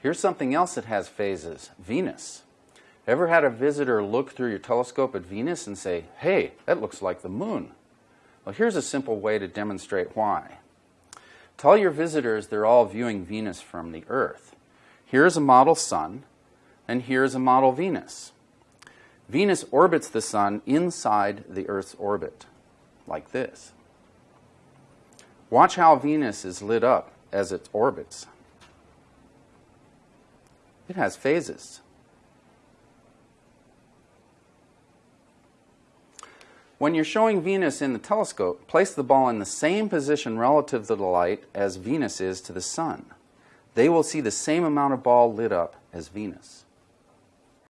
Here's something else that has phases, Venus. Ever had a visitor look through your telescope at Venus and say, hey, that looks like the moon? Well, here's a simple way to demonstrate why. Tell your visitors they're all viewing Venus from the Earth. Here's a model sun, and here's a model Venus. Venus orbits the sun inside the Earth's orbit, like this. Watch how Venus is lit up as it orbits. It has phases. When you're showing Venus in the telescope, place the ball in the same position relative to the light as Venus is to the sun. They will see the same amount of ball lit up as Venus.